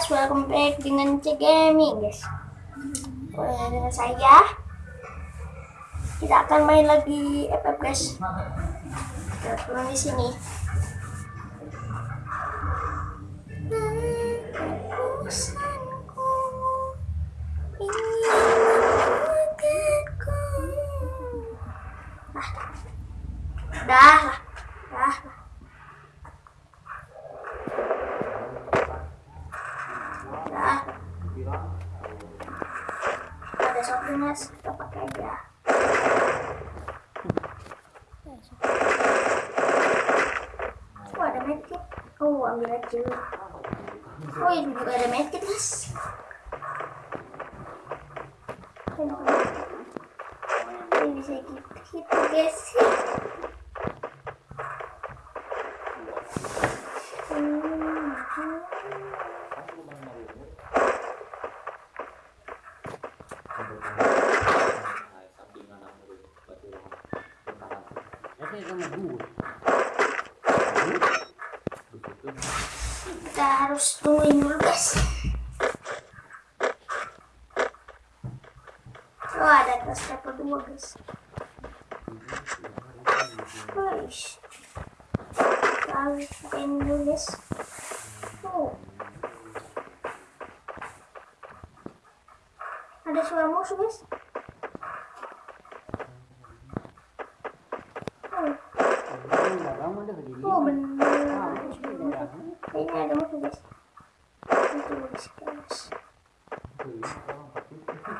guys, welcome back dengan C Gaming guys. Boleh dengan saya. Kita akan main lagi FF guys. Kita turun di sini. Dah lah, dah lah. Dah. Ada softness, kita pakai aja. Oh ada medkit. Oh ambil aja. Oh ini juga gitu guys. Kita harus tungguin dulu guys. Oh ada tas level 2 guys. Guys. Harus main dulu guys. Oh. Ada suara musuh guys. Oh, oh benar. Kayaknya ada musuh guys. Itu guys, guys. Oh, ada musuh kayaknya. Kemarin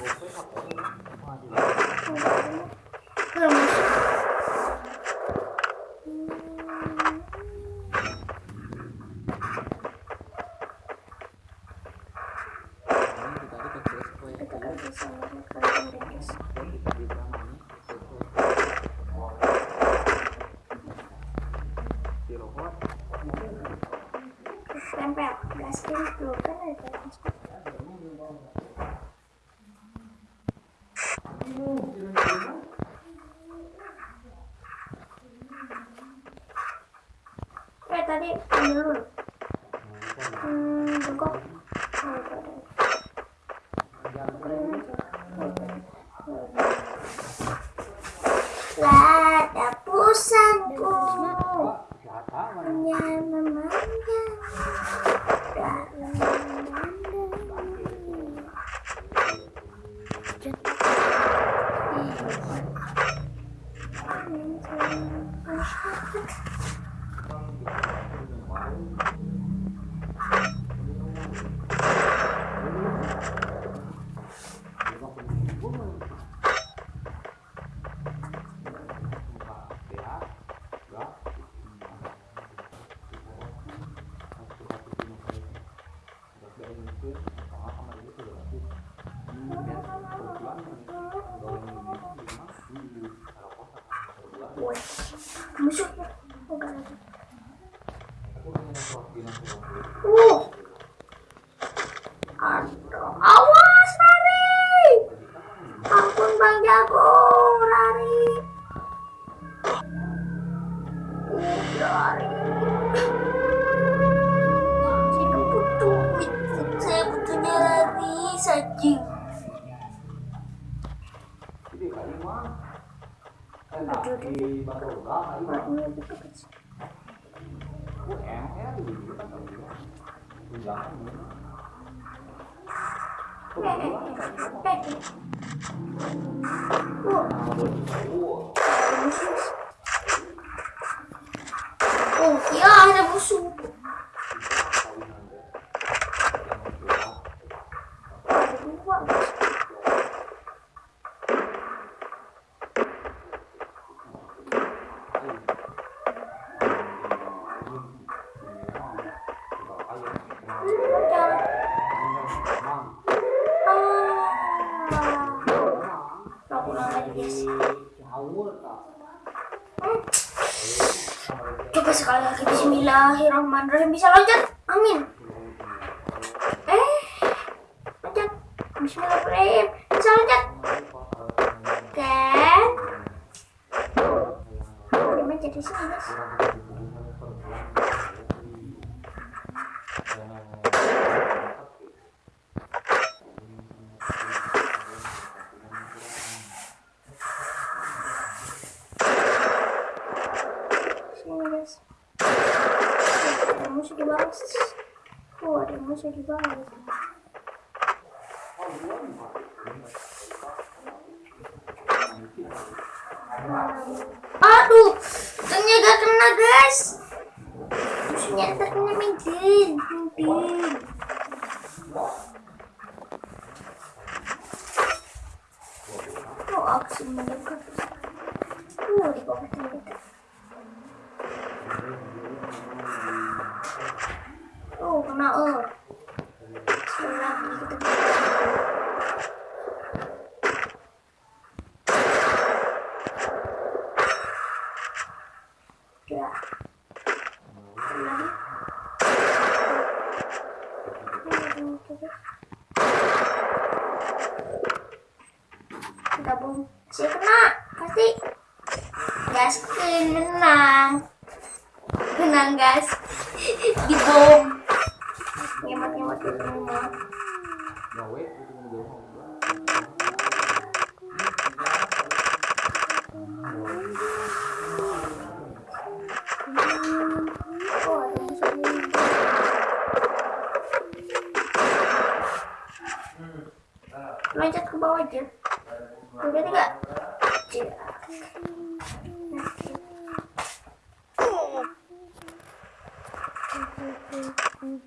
Guys. Tempel, gaskin kan ada gaskin. Eh tadi ambil dulu. Hmm, Warnanya gitu kecil. Eh, eh, eh, eh. Uh, ada musuh. Oh, ya ada musuh. Ada dua. guys. pulang lagi guys Hmm. Coba sekali lagi Bismillahirrahmanirrahim. Bisa loncat? Amin. Eh loncat. Bismillahirrahmanirrahim. Bisa loncat? Kan dia mencet di sini guys ada musuh di bawah oh ada di bawah aduh gak kena guys musuhnya terkena minggir minggir oh aksi mendekat oh di bawah kita Lagi kita. Ya. Kena, pasti. Gas menang. Menang guys. Di bom. Oh, ada musuh ini. Loncat ke bawah aja. Udah tiga. Cek.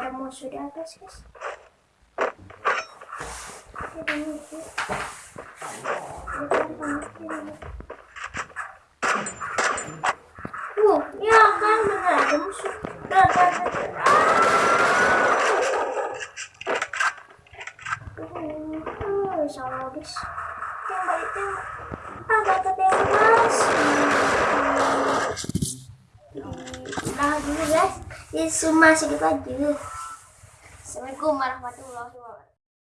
ada musuh di atas guys. Ada musuh. Uh, ya kan benar ada musuh. Dah, dah, dah. Ah. Uh, salah guys. Tembak, tembak. Ah, bata tembak. Cuma segitu aja. Assalamualaikum warahmatullahi wabarakatuh.